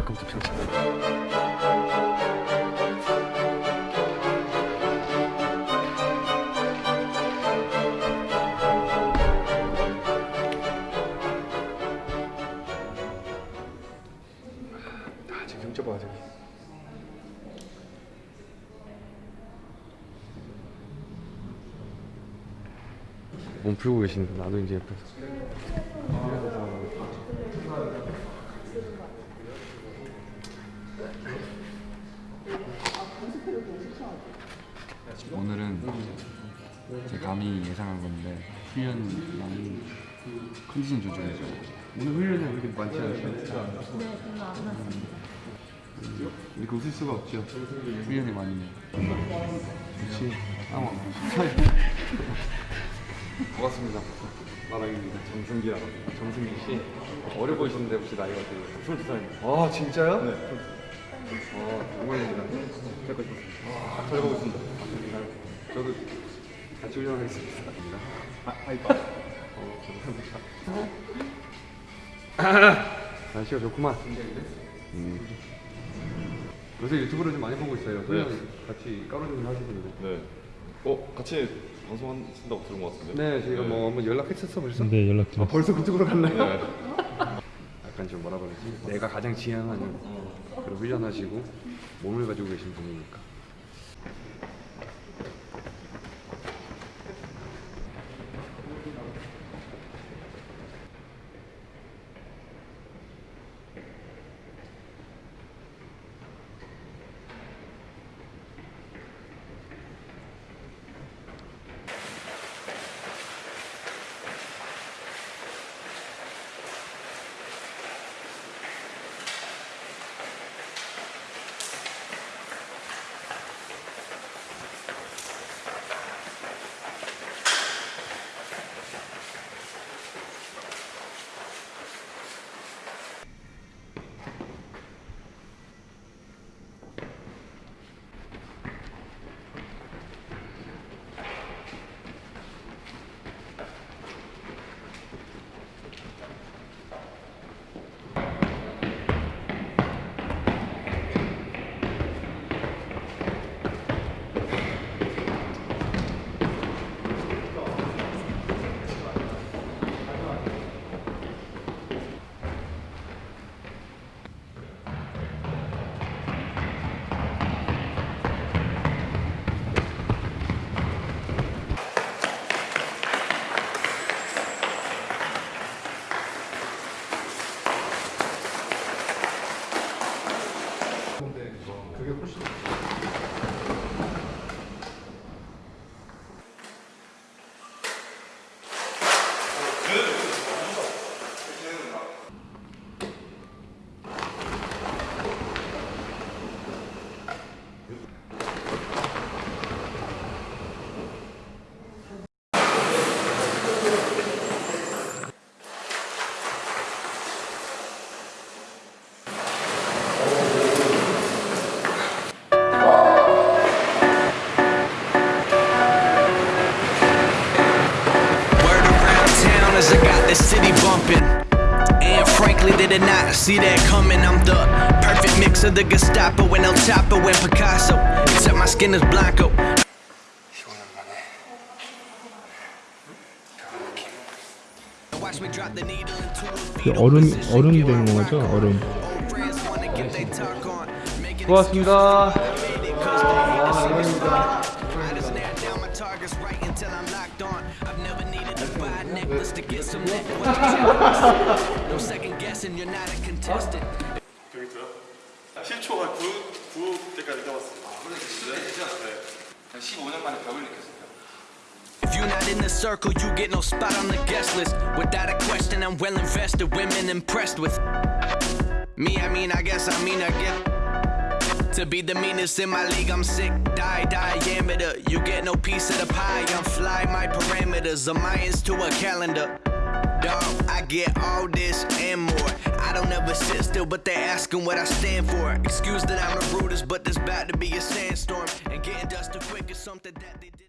웰컴 투 평창 아몸 풀고 계시는데 나도 이제 옆에서 오늘은 제 감히 예상한 건데 훈련 많이 컨디션 조절해줘. 오늘 훈련이 그렇게 많지 않죠? 이렇게 웃을 수가 없죠. 훈련이 많이. 해. 좋지. 아 반갑습니다. 마랑입니다. 정승기라고 정승기 씨. 어려 보이시는데 혹시 나이가 어떻게 22살입니다. 아 진짜요? 네. 아, 영광입니다. 잘 보겠습니다. 아, 잘 보겠습니다. 아, 저도 같이 훈련하겠습니다 아, 아이고 어, 감사합니다 날씨가 좋구만 음. 요새 유튜브를 좀 많이 보고 있어요 훈련 같이 까로님 하시던데 네. 어 같이 방송하신다고 들은 것 같은데. 네, 저희가 뭐 한번 연락했었어 벌써? 네 연락 아, 드렸어요. 벌써 그쪽으로 갔나요? 네. 약간 좀 뭐라 그러지? 내가 가장 지향하는 그런 훈련하시고 몸을 가지고 계신 분이니까. Word around town as I got the city bumping. And frankly, they did not see that coming. I'm the perfect mix of the Gestapo and El Chapo and Picasso. Except my skin is blanco. Watch me drop the needle into a 그 fetal 얼음 position, 얼음 give 된 her 거죠? rock. 얼음. Old friends wanna get they talk on. Making 고맙습니다. Cause they hate to see me buy a necklace to get some neck. What you tell me? No second guessing, you're not a contestant. 여기서요? 10초가 9, 9 때까지 떠봤어요. 아, 근데 진짜 네. 15년 만에 벽을 느꼈어요. If you're not in the circle, you get no spot on the guest list. Without a question, I'm well invested. Women impressed with me. I mean, I guess I mean I get to be the meanest in my league. I'm sick, die, diameter. You get no piece of the pie. I'm fly, my parameters are Mayans to a calendar. Dog, I get all this and more. I don't ever sit still, but they asking what I stand for. Excuse that I'm the rudest, but there's about to be a sandstorm. And getting dusted quick is something that they did.